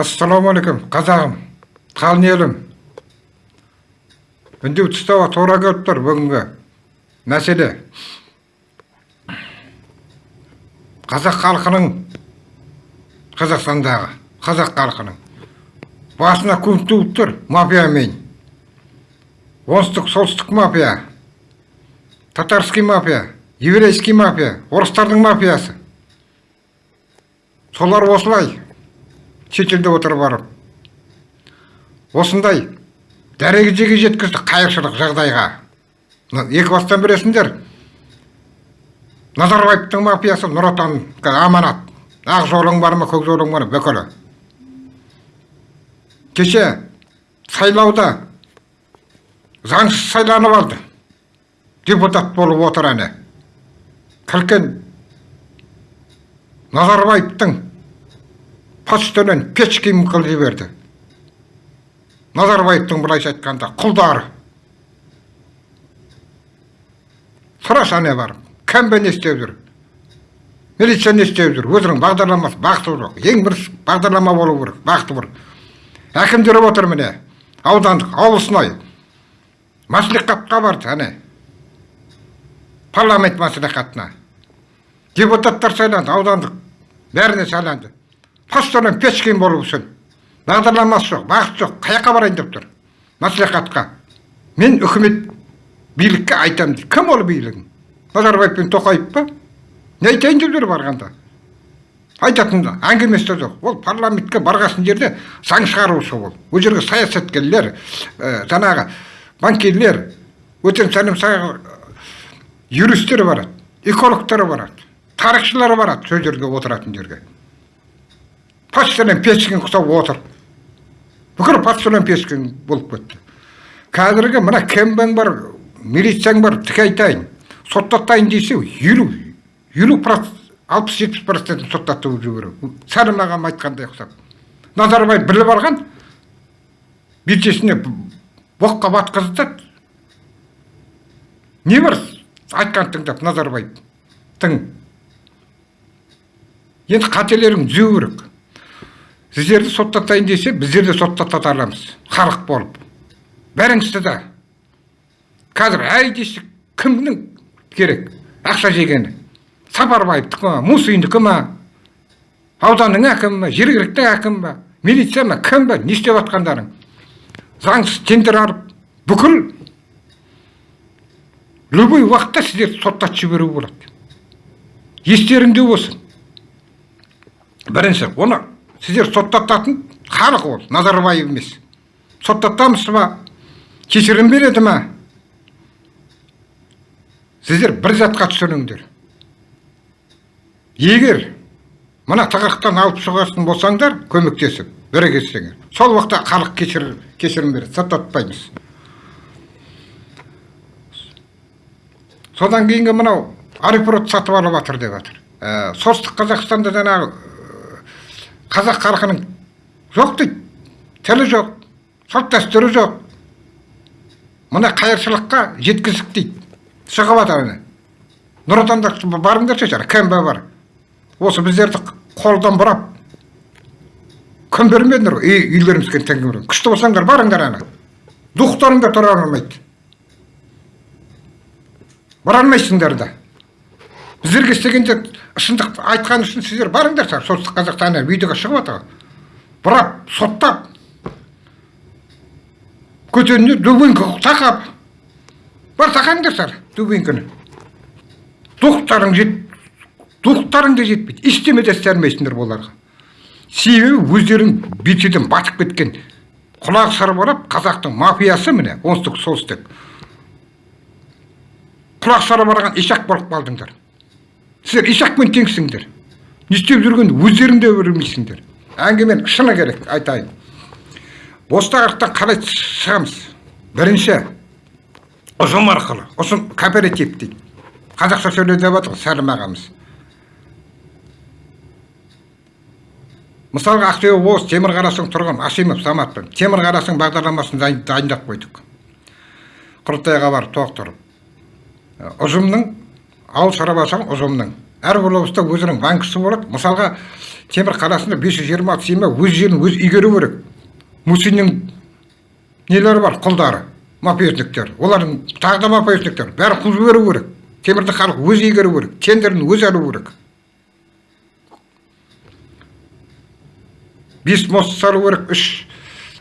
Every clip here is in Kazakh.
ассалаумағалейкум қазағым қалың елім үндеу тұстауға тура келіп тұр бүгінгі мәселе. Қазақ халқының қазақстандағы қазақ халқының басына күн туып тұр мафиямен оңтүстік солтүстік мафия татарский мафия еврейский мафия орыстардың мафиясы. Солар осылай. Шетелде отырып барып. Осындай дәрежеге жеткізді қайыршылық жағдайға. Екі бастан білесіңдер назарбаевтың мафиясы нұр отан аманат. Ақ жолың бар ма көк жолың бар бүкілі кеше сайлауда заңсыз сайланып алды. Депутат болып отыр әне. Кіркен назарбаевтың почтадан печкин қылып жіберді назарбаевтың былайша айтқанда құлдары сұрашы ане барып кім не істеп жүр? Милиция не істеп жүр? Өзінің бағдарламасы бақыты жоқ ең бірінші бағдарлама болу керек бақыты бір әкімдер отыр міне. Аудандық облыстной мәслихатқа барды әне. Парламент мәслихатына. Депутаттар сайланды аудандық. Бәріне сайланды. Постоянно печкин үшін бағдарламасы жоқ бағыт жоқ қай жаққа барайын деп тұр. Мәслихатқа. Мен үкімет билікке айтамын дейді. Кім ол билігің назарбаев пен тоқаев па? Не айтайын деп жүр барғанда? Айтатын әңгімесі жоқ. Ол парламентке барғасын жерде заң шығарушы ол. Ол жерге саясаткерлер ә, жаңағы банкирлер өтен сәлем юристтер барады экологтар барады тарихшылар барады сол жерге отыратын жерге. Почтадан пешкен құсап отыр бүкіл почтадан пешкен болып кетті қазіргі мына кембаң бар милицияң бар тіке айтайын соттатайын десе елу елу алпыс жетпіс процентін соттатып жіберу сәлім ағам айтқандай ұқсап назарбаев біліп алған бетесіне боққа батқызды не бар айтқанын тыңдап назарбаевтың енді қателерін түзеу керек. Сіздерді соттатайын десе біздер де соттата аламыз халық болып бәріңізді да қазір әй кімнің керек ақша жегені сапарбаевтікі ма мусиндікі ма ауданның әкімі ма жергілікті әкім ба милиция ма кім ба не істеп жатқандарың заңсыз тендер алып бүкіл любой уақытта сіздерді соттатып жіберуге болады естеріңде болсын бірінші оны сіздер соттататын халық ол назарбаев емес. Соттатамыз ба? Кешірім береді ма? Сіздер бір затқа түсініңдер егер мына тығырықтан алып шығатын болсаңдар көмектесіп бірігесіңдер сол уақытта халық кешір, кешірім береді соттатпаймыз. Содан кейінгі мынау арифрод сатып алып жатыр деп жатыр ә, солтүстік қазақстанда жаңағы қазақ халқының жоқ дейді. Тілі жоқ салт дәстүрі жоқ. Мына қайыршылыққа жеткіздік дейді. Шығып жатыр ана. Нұр отанда барыңдаршы жаңа кмб бар. Осы біздерді қолдан бұрап күн бермедіңдер ғой үйлерімізге теңгерген күшті болсаңдар барыңдар ана. Духтарың да тұра алмайды бара алмайсыңдар да. Біздерге істегенде шындық айтқан үшін сіздер барыңдар солтүстік қазақстан видеоға шығып жатыр бұрап соттап көтеріне дубинка тақап бар тақаңдарсар дубинканы. Духтарың жет духтарың да жетпейді ештеме де істей алмайсыңдар оларға себебі өздерің бетеден батып кеткен құлақ сарбалап қазақтың мафиясы міне оңтүстік солтүстік құлақ сарбалаған ишақ болып қалдыңдар. Сіздер ишақпен теңсіңдер. Не істеп жүргенін өздерің де білмейсіңдер әңгіменің шыны керек айтайын. Осы тақырыптан қалай шығамыз? Бірінші ұжым арқылы ұжым кооператив дейді. Қазақша сөйле деп жатыр сәлім ағамыз. Мысалға ақтөбе облысы темір қарасың тұрғын асимов темір қарасың бағдарламасын дайындап қойдық. Құрылтайға барып толықтырып ұжымның ауыл шаруашылығы ұжымның. Әрбір облыста өзінің банкісі болады. Мысалға темір қаласында бес жүз жиырма алты семья өз жерін өзі игеру керек. Мусиннің нелері бар? Құлдары мафиозниктер. Олардың тағы да мафиозниктер. Бәрін қуып жіберу керек. Темірді халық өзі игеру керек. Тендерін өзі алу керек. Бес мост салу керек үш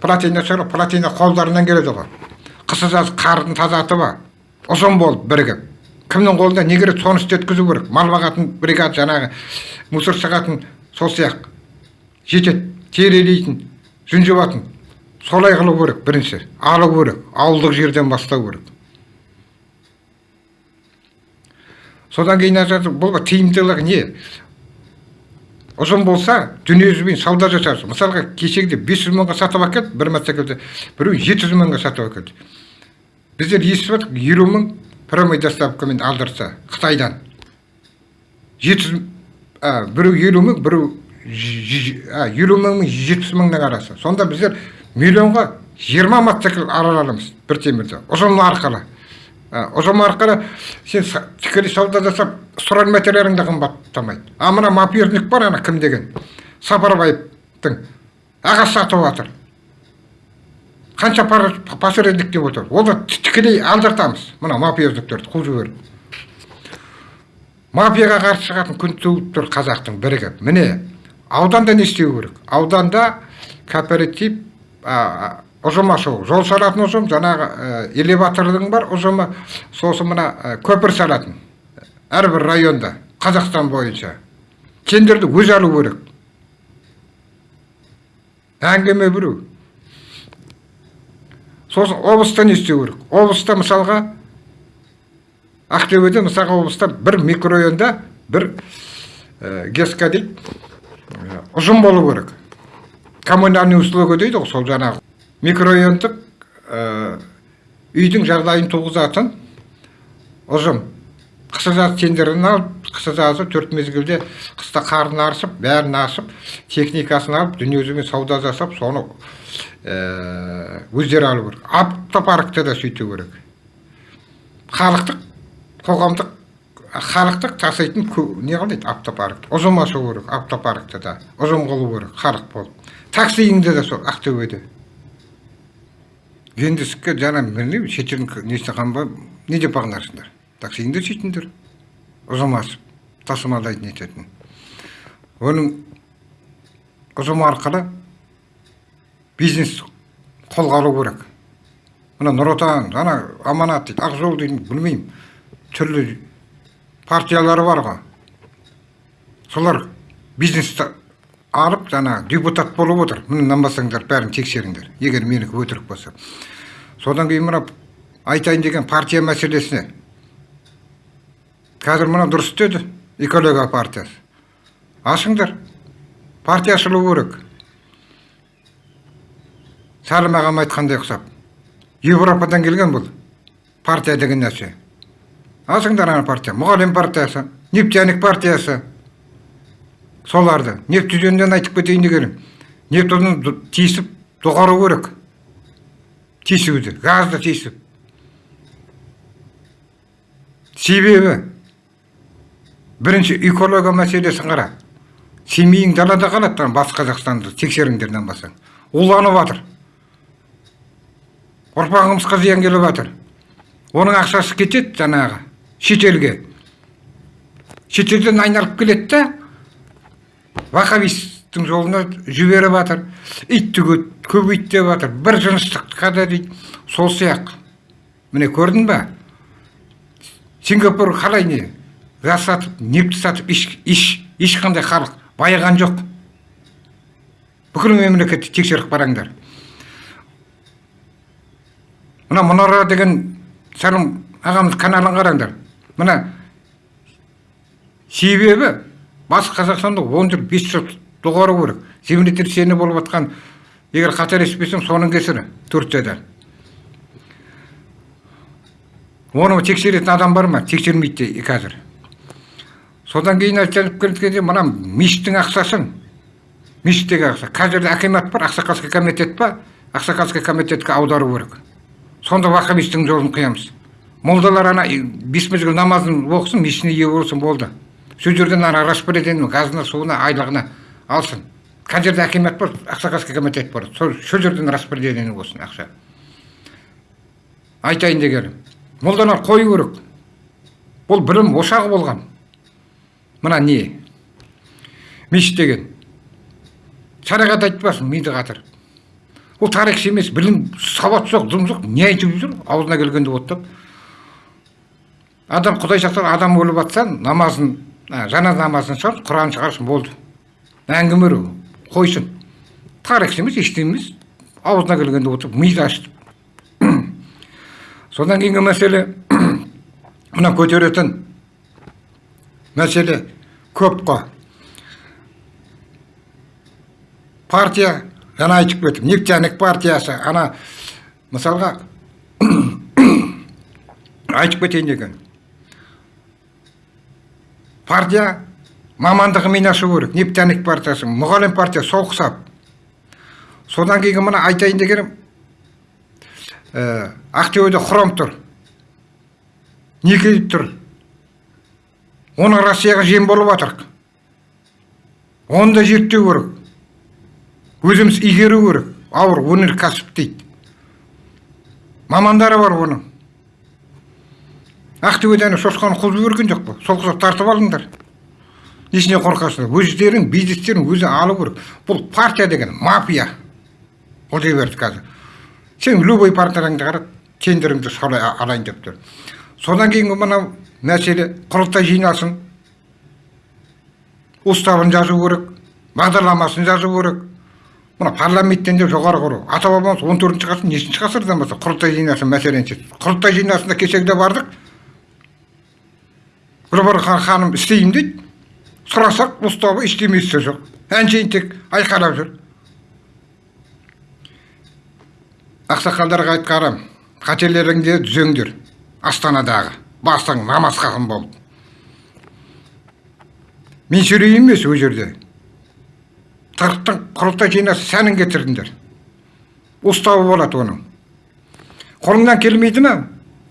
плотина салу плотина қолдарынан келеді ғой. Қысы жазы қардың тазатып ұзын болып бірігіп. Кімнің қолында не керек соны істеткізу керек? Мал бағатын бригада жаңағы мусор шығатын сол сияқты. Жетеді. Терелейтін жүн жуатын солай қылу керек бірінші. Алу керек. Ауылдық жерден бастау керек. Содан кейін бұл тиімділігі не? Ұзын болса дүниежүзімен сауда жасарсың мысалға кешегіде бес жүз мыңға сатып әкелді бір мотоциклді біреу жеті жүз мыңға сатып әкелді. Біздер естіп жатырмық елу мың прямой доставкамен алдырса қытайдан. Жеті жүз біреу елу мың біреу елу мың мен жетпіс мыңның арасы. Сонда біздер миллионға жиырма мотоцикл ала аламыз бір темірді. Ұзын арқылы. Ұзын арқылы сен тікелей сауда жасап сұран материалың қымбаттамайды. А мына мафиозник бар ана кім деген? Сапарбаевтың ағасы сатып жатыр қанша посредник деп отыр. Оны тікелей алдыртамыз. Мына мафиозниктерді қуып жіберіп мафияға қарсы шығатын күн туып тұр қазақтың бірігіп міне ауданда не істеу керек? Ауданда кооператив ұжым ашу жол салатын ұжым жаңағы элеватордың бар ұжымы. Сосын мына көпір салатын әрбір районда қазақстан бойынша. Тендерді өзі алу керек. Әңгіме біреу. Сосын облыста не істеу керек. Облыста мысалға ақтөбеде мысалға облыста бір микрорайонда бір ә, геска дейді ұжым болу керек. Коммунальный услуга дейді ғой сол жаңағы. Микрорайондық ә, үйдің жағдайын туғызатын ұжым. Қысы жазы тендерін алып қысы жазы төрт мезгілде қыста қарын аршып бәрін ашып техникасын алып дүниежүзімен сауда жасап соны өздері алу керек. Автопаркте да сөйту керек. Халықтық қоғамдық халықтық таситын не қылмайды автопарк ұжым ашу керек автопаркте да ұжым қылу керек халық болып. Таксиіңде де сол ақтөбеде. Гендіске жаңа білмеймін шет жердің несіне қанбай не деп бағынарсыңдар таксиіңде сөйтіңдер ұжым асып тасымалдайтын ететін оның ұжым арқылы бизнес қолға алу керек. Мына нұр отан ана аманат дейді ақ жол дейді білмеймін. Түрлі партиялары бар ғой. Солар бизнесті алып жаңа депутат болып отыр. Міне нанбасаңдар бәрін тексеріңдер. Егер менікі өтірік болса. Содан кейін мына айтайын деген партия мәселесіне қазір мына дұрыс істеді экология партиясы. Ашыңдар. Партия ашылу керек. Сәлім ағам айтқандай ұқсап европадан келген бұл. Партия деген нәрсе. Алсыңдар ана партия. Мұғалім партиясы нефтяник партиясы. Соларды. Нефть жөнінен айтып кетейін дегенім. Нефтіні тиісіп доғару керек. Тиісуді газды тиісіп себебі бірінші экология мәселесін қара. Семейің далада қалады батыс қазақстанды тексеріңдер нанбасаң уланып жатыр ұрпағымызға зиян келіп жатыр оның ақшасы кетеді жаңағы шетелге. Шетелден айналып келеді да вахабисттің жолына жіберіп жатыр итті көбейт жатыр бір жыныстыққа да дейді сол сияқты. Міне көрдің ба сингапур қалай не? Газ сатып нефть сатып ешқандай халық байыған жоқ. Бүкіл мемлекетті тексеріп қараңдар мына мұнара деген сәлім ағамыз каналын қараңдар. Мына себебі батыс қазақстанда он жыл бес жыл доғару керек. Землетрясение болып жатқан егер қателеспесем соның кесірі турцияда оны тексеретін адам бар ма? Тексермейді қазір. Содан кейін айтып кеткенде мына мешіттің ақшасын мешіттегі ақша. Қазір акимат бар ақсақалский комитет па ақсақалский комитетке аудару керек. Сонда вахабистің жолын қиямыз. Молдалар ана бес мезгіл намазын оқысын мешітіне ие болсын болды. Сол жерден ана распределение газына суына айлығына алсын. Қай жерде акимат бар ақсақалский комитет бар. Сол жерден распределение болсын ақша. Айтайын дегенім молдалар қою керек. Бұл білім ошағы болған. Мына не? Мешіт деген. Шариғат айтпасын миды қатырып ол тарихшы емес білім сауат жоқ дым жоқ не айтып жүр аузына келгенді оттап адам құдай сақтасын адам өліп жатса намазын жаназа намазын шығар құран шығарсын болды. Әңгіме қойсын. Тарихшы емес ештеңе емес аузына келгенде отырып миды ашты содан кейінгі мәселе мына көтеретін мәселе. Көп қой партия жаңа айтып кеттім нефтяник партиясы ана мысалға айтып кетейін деген партия мамандығымен ашу керек нефтяник партиясы мұғалім партия сол ұқсап содан кейін мына айтайын дегенім ә, ақтөбеде хром тұр никель тұр? Оны россияға жем болып жатыр оны да зерттеу керек. Өзіміз игеру керек. Ауыр өнеркәсіп дейді. Мамандары бар оның. Ақтөбеден шошқаны қуып жіберген жоқ па сол құсап тартып алыңдар. Несіне қорқасыңдар өздерің бизнестерін өзі алу керек. Бұл партия деген мафия. Ол дей берді қазір. Сен любой партияңды қара тендеріңді солай алайын деп тұр. Содан кейінгі мынау мәселе құрылтай жиналсын уставын жазу керек бағдарламасын жазу керек. Мына парламенттен де жоғары құру. Ата бабамыз он төртінші ғасыр нешінші ғасырдан бастап құрылтай жиналсын мәселені шешті құрылтай жиналысына кешегіде бардық. Бір ханым істеймін дейді. Сұрасақ уставы ештемесі жоқ. Әншейін тек айқайлап жүр. Ақсақалдарға айтқаным қателеріңді түзеңдер астанадағы. Басың намаз болып мен сөйлейін емес ол жерде. Тырықтың құрылтай жинасы сәнін кетірдіңдер. Уставы болады оның. Қолыңнан келмейді ма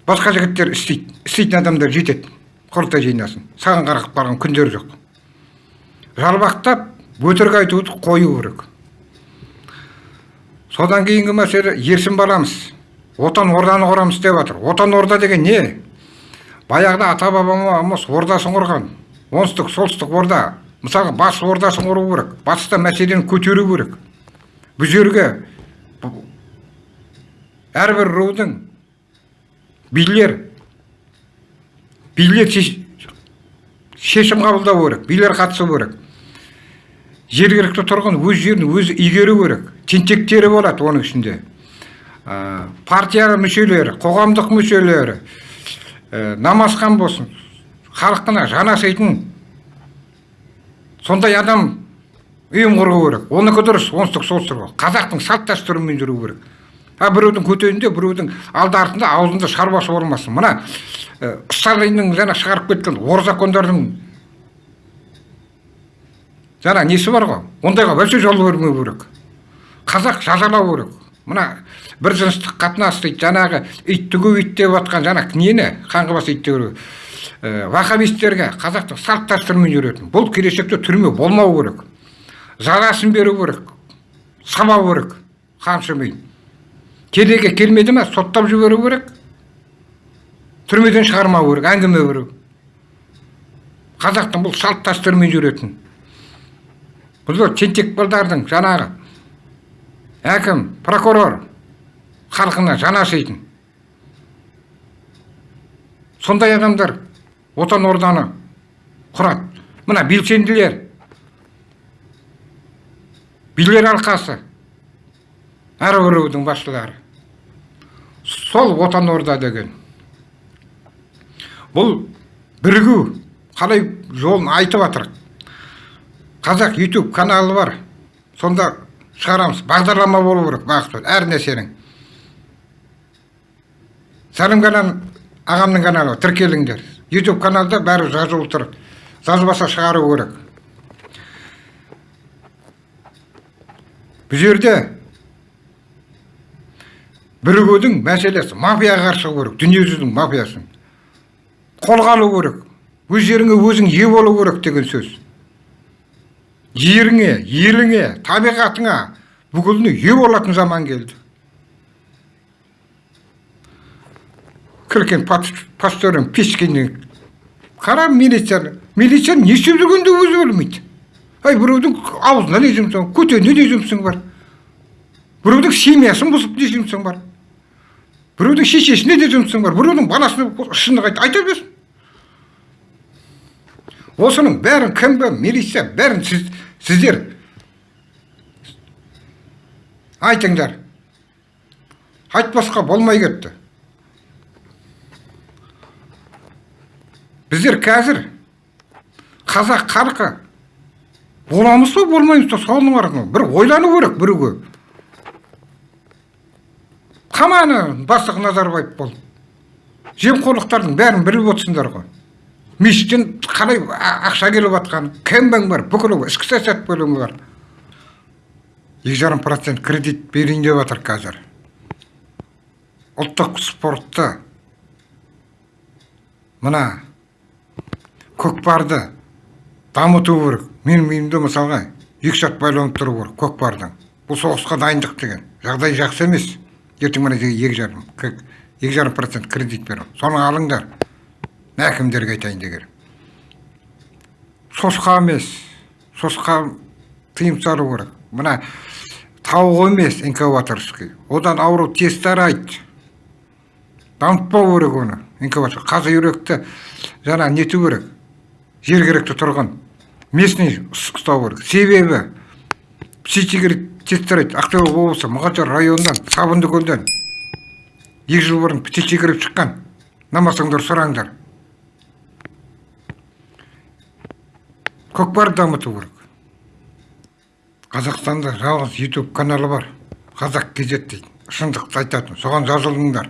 басқа жігіттер істейді. Істейтін адамдар жетеді құрылтай жинасын. Саған қарап барған күндер жоқ. Жалбақтап өтірік айтуды қою керек. Содан кейінгі мәселе ерсін баламыз отан орданы құрамыз деп жатыр отан орда деген не? Баяғыда ата бабамыз ордасын құрған оңтүстік солтүстік орда. Мысалға батыс ордасын құру керек батыста мәселені көтеру керек. Бұл жерге әрбір рудың билер билер шешім қабылдау керек билер қатысу керек. Жергілікті тұрғын өз жерін өзі игеру керек тентектері болады оның ішінде. Ә, партия мүшелері қоғамдық мүшелері намазхан болсын. Халқына жанасайтын сондай адам ұйым құру керек оныкі дұрыс оңтүстік солтүстік қазақтың салт дәстүрімен жүру керек. А біреудің көтенінде біреудің алды артында аузында шаруасы болмасын. Мына ә, сталиннің жаңа шығарып кеткен ор закондардың жаңа несі бар ғой? Ондайға вообще жол бермеу керек. Қазақ жазалау керек. Мына бір жыныстық қатынас дейді жаңағы итті ит деп жатқан жаңа нені қаңғыбас ит вахабистерге қазақтың салт дәстүрімен жүретін бұл келешекте түрме болмау керек жазасын беру керек сабау керек қамшымен келеге келмеді ма соттап жіберу керек түрмеден шығармау керек әңгіме беру. Қазақтың бұл салт дәстүрімен жүретін бұл тентек балдардың жаңағы әкім прокурор. Халқына жанашитын сондай адамдар отан орданы құрады. Мына белсенділер. Билер алқасы біреудің басшылары. Сол отан орда деген. Бұл бірігу қалай жолын айтып жатыр қазақ ютуб каналы бар. Сонда шығарамыз бағдарлама болу керек бағыт әр нәрсенің сәлім канал ағамның каналы тіркеліңдер ютуб каналда бәрі жазылып тұр жазбаса шығару керек бұл жерде бірігудің мәселесі мафияға қарсы шығу керек дүниежүзінің мафиясын қолға алу керек өз жеріңе өзің ие болу керек деген сөз жеріңе еліңе табиғатыңа бүкіліне ие болатын заман келді кіркен пасторын пешкеннен қара милицияны милицияны не істеп жүргенін өзі білмейді ай біреудің аузына не жұмсаң көтеніне не жұмысың бар біреудің семьясын бұзып не жұмысың бар біреудің шешесіне де жұмысың бар біреудің баласына шындық айт айта берсін осының бәрін кім бі? милиция бәрін сіз, сіздер. Айтыңдар. Айтпасқа болмай кетті. Біздер қазір қазақ халқы боламыз ба болмаймыз ба соның арқылы бір ойлану керек біреуге. Қаманы бастық назарбаев бол. Жемқорлықтардың бәрін біліп отырсыңдар ғой. Мешіттен қалай ақша келіп жатқанын кімбің бар бүкіл ішкі саясат бөлімі бар. Екі жарым процент кредит берейін деп жатыр қазір. Ұлттық спортты мына көкпарды дамыту керек. Менің миымда мысалға екі шат байланып тұру керек көкпардың. Бұл соғысқа дайындық деген. Жағдай жақсы емес. Ертең мына жерге екі жарым екі жарым процент кредит беремін. Соны алыңдар. Әкімдерге айтайын деген сосқа емес сосқа тыйым салу керек мына тауық емес инкубаторский одан ауру тез тарайды дамытпау керек оны инкубатор қазы үйректі жаңа нету керек жергілікті тұрған местный ұстау керек себебі птичий тез тарайды ақтөбе облысы мұғалжар районынан сабындыкөлден екі жыл бұрын птичий кіріп шыққан намасаңдар сұраңдар көкпар дамыту керек. Қазақстанда жалғыз ютуб каналы бар. Қазақ кезет дейді. Шындықты айтатын. Соған жазылыңдар.